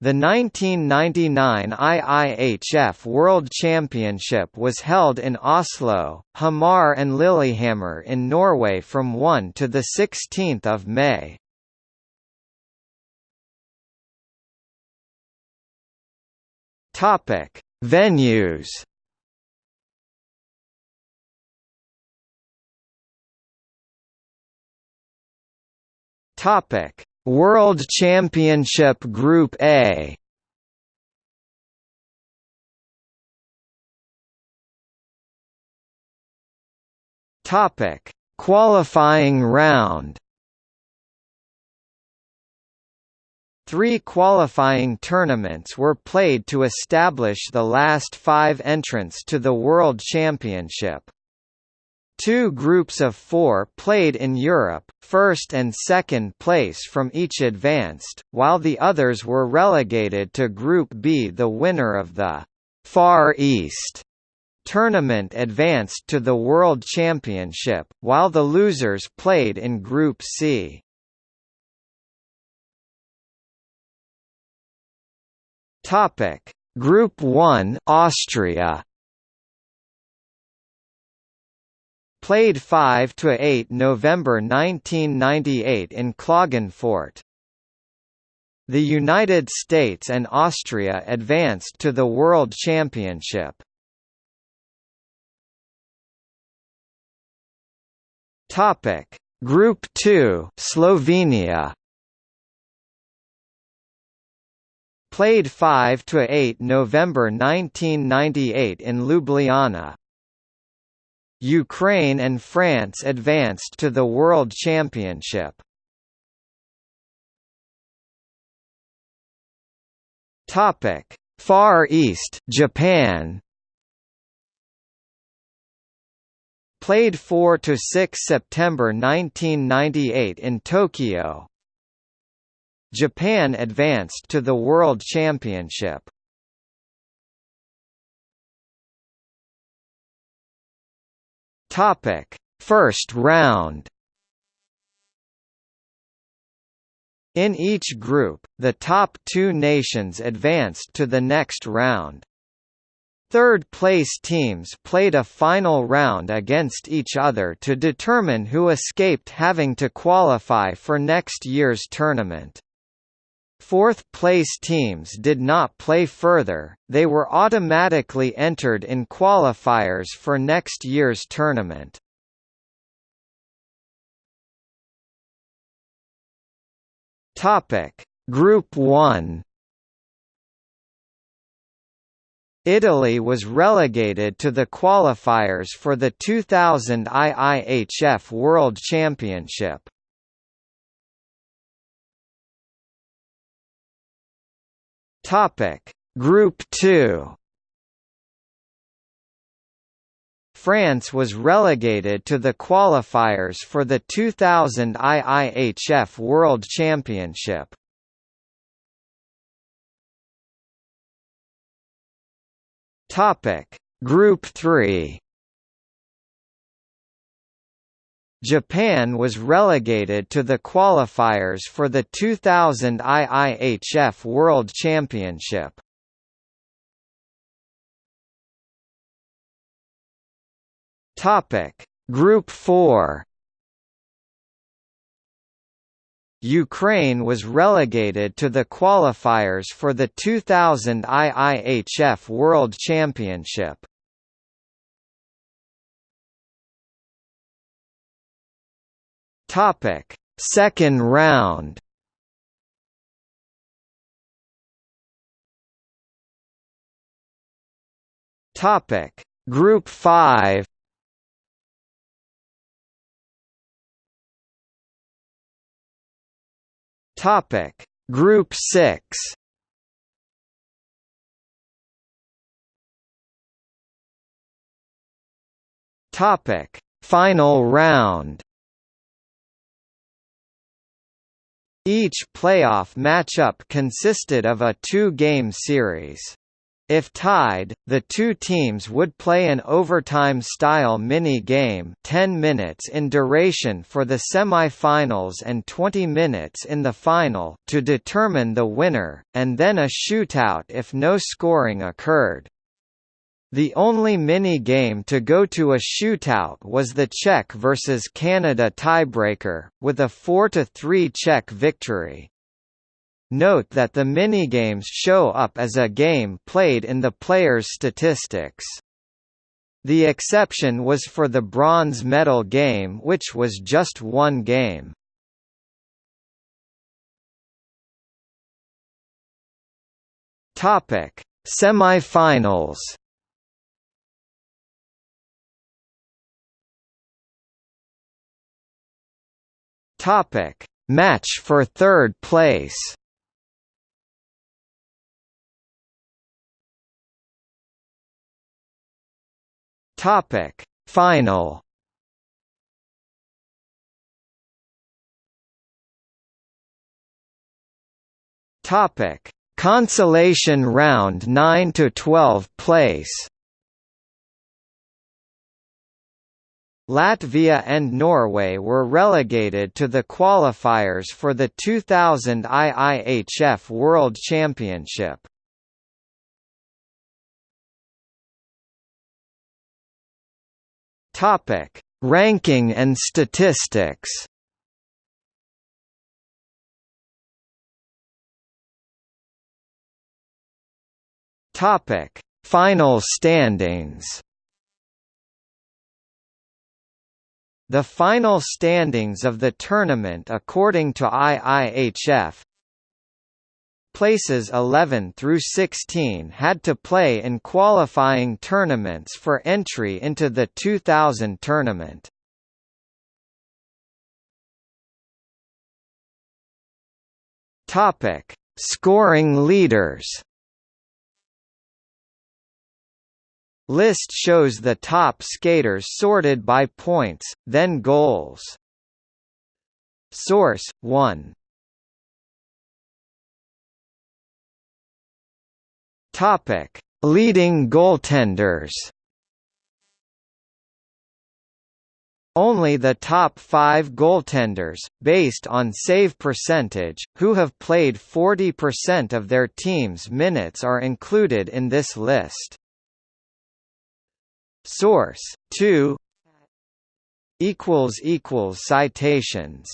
The 1999 IIHF World Championship was held in Oslo, Hamar and Lillehammer in Norway from 1 to 16 May. Venues Topic: World Championship Group A. Topic: Qualifying round. Three qualifying tournaments were played to establish the last five entrants to the World Championship. Two groups of four played in Europe, first and second place from each advanced, while the others were relegated to Group B. The winner of the Far East tournament advanced to the World Championship, while the losers played in Group C. Topic: Group 1 Austria Played 5 to 8 November 1998 in Klagenfurt. The United States and Austria advanced to the World Championship. Topic: Group 2 Slovenia Played 5 to 8 November 1998 in Ljubljana. Ukraine and France advanced to the World Championship. Topic: Far East, Japan. Played 4 to 6 September 1998 in Tokyo. Japan advanced to the World Championship. Topic: First round. In each group, the top two nations advanced to the next round. Third-place teams played a final round against each other to determine who escaped having to qualify for next year's tournament. Fourth-place teams did not play further, they were automatically entered in qualifiers for next year's tournament. Group 1 Italy was relegated to the qualifiers for the 2000 IIHF World Championship. Topic: Group 2 France was relegated to the qualifiers for the 2000 IIHF World Championship. Topic: Group 3 Japan was relegated to the qualifiers for the 2000 IIHF World Championship. Topic: Group 4 Ukraine was relegated to the qualifiers for the 2000 IIHF World Championship. Topic: Second round. Topic: Group 5. Topic: Group 6. Topic: Final round. Each playoff matchup consisted of a two-game series. If tied, the two teams would play an overtime-style mini-game 10 minutes in duration for the semi-finals and 20 minutes in the final to determine the winner, and then a shootout if no scoring occurred. The only mini-game to go to a shootout was the Czech versus Canada tiebreaker, with a 4–3 Czech victory. Note that the minigames show up as a game played in the player's statistics. The exception was for the bronze medal game which was just one game. Topic: Semifinals. Topic: Match for third place. Topic Final Topic Consolation round 9 to 12 place Latvia and Norway were relegated to the qualifiers for the 2000 IIHF World Championship. Topic: Ranking and statistics. Topic: Final standings. The final standings of the tournament according to IIHF places 11 through 16 had to play in qualifying tournaments for entry into the 2000 tournament. Topic: Scoring leaders. List shows the top skaters sorted by points, then goals. Source 1 Topic: Leading goaltenders. Only the top five goaltenders, based on save percentage, who have played 40% of their team's minutes are included in this list. Source 2 equals equals Citations